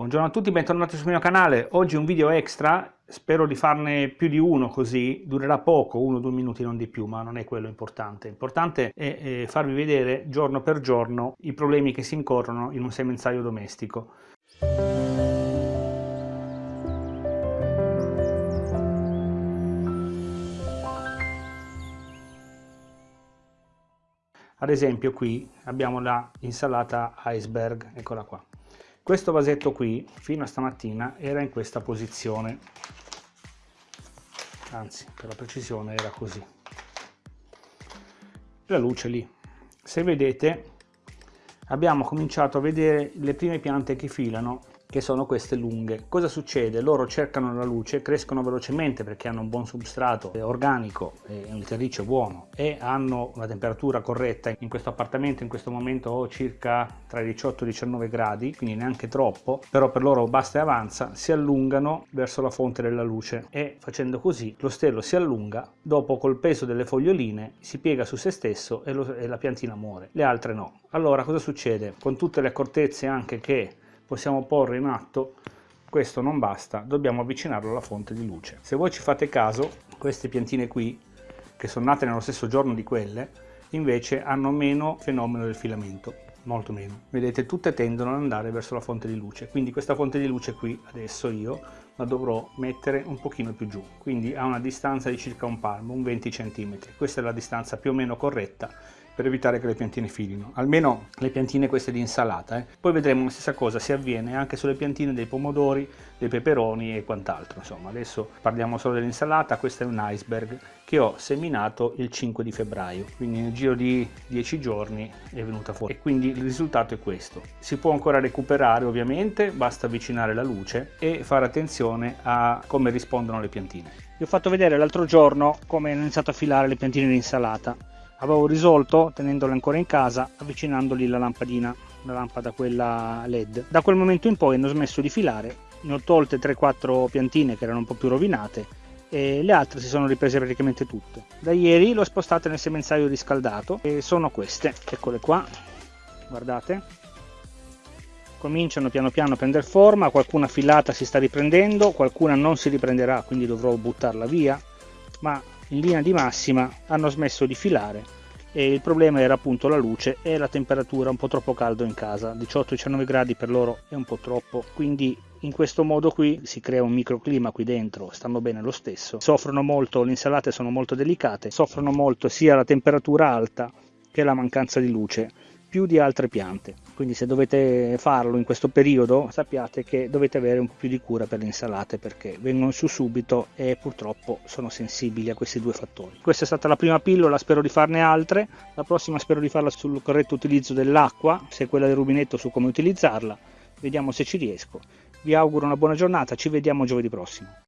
Buongiorno a tutti, bentornati sul mio canale. Oggi un video extra, spero di farne più di uno così, durerà poco, uno o due minuti non di più, ma non è quello importante. L'importante è, è farvi vedere giorno per giorno i problemi che si incorrono in un semenzaio domestico. Ad esempio qui abbiamo la insalata iceberg, eccola qua questo vasetto qui, fino a stamattina, era in questa posizione, anzi, per la precisione era così. La luce lì. Se vedete, abbiamo cominciato a vedere le prime piante che filano che sono queste lunghe. Cosa succede? Loro cercano la luce, crescono velocemente perché hanno un buon substrato organico e un terriccio buono e hanno una temperatura corretta. In questo appartamento in questo momento ho circa tra i 18 e i 19 gradi, quindi neanche troppo, però per loro basta e avanza, si allungano verso la fonte della luce e facendo così lo stelo si allunga, dopo col peso delle foglioline si piega su se stesso e, lo, e la piantina muore, le altre no. Allora cosa succede? Con tutte le accortezze anche che possiamo porre in atto questo non basta, dobbiamo avvicinarlo alla fonte di luce. Se voi ci fate caso, queste piantine qui, che sono nate nello stesso giorno di quelle, invece hanno meno fenomeno del filamento, molto meno. Vedete, tutte tendono ad andare verso la fonte di luce, quindi questa fonte di luce qui, adesso io, la dovrò mettere un pochino più giù, quindi a una distanza di circa un palmo, un 20 cm. Questa è la distanza più o meno corretta per evitare che le piantine filino, almeno le piantine queste di insalata. Eh. Poi vedremo la stessa cosa si avviene anche sulle piantine dei pomodori, dei peperoni e quant'altro. Insomma, adesso parliamo solo dell'insalata, questo è un iceberg che ho seminato il 5 di febbraio, quindi nel giro di 10 giorni è venuta fuori e quindi il risultato è questo. Si può ancora recuperare ovviamente, basta avvicinare la luce e fare attenzione a come rispondono le piantine. Vi ho fatto vedere l'altro giorno come ho iniziato a filare le piantine di insalata avevo risolto tenendole ancora in casa avvicinandoli la lampadina la lampada quella led. Da quel momento in poi hanno smesso di filare ne ho tolte 3-4 piantine che erano un po' più rovinate e le altre si sono riprese praticamente tutte. Da ieri le ho spostate nel semenzaio riscaldato e sono queste. Eccole qua guardate. Cominciano piano piano a prendere forma qualcuna filata si sta riprendendo qualcuna non si riprenderà quindi dovrò buttarla via ma in linea di massima hanno smesso di filare e il problema era appunto la luce e la temperatura un po' troppo caldo in casa. 18-19 gradi per loro è un po' troppo quindi in questo modo qui si crea un microclima qui dentro stanno bene lo stesso. Soffrono molto le insalate sono molto delicate soffrono molto sia la temperatura alta che la mancanza di luce più di altre piante. Quindi se dovete farlo in questo periodo sappiate che dovete avere un po' più di cura per le insalate perché vengono su subito e purtroppo sono sensibili a questi due fattori. Questa è stata la prima pillola spero di farne altre. La prossima spero di farla sul corretto utilizzo dell'acqua se quella del rubinetto su come utilizzarla. Vediamo se ci riesco. Vi auguro una buona giornata ci vediamo giovedì prossimo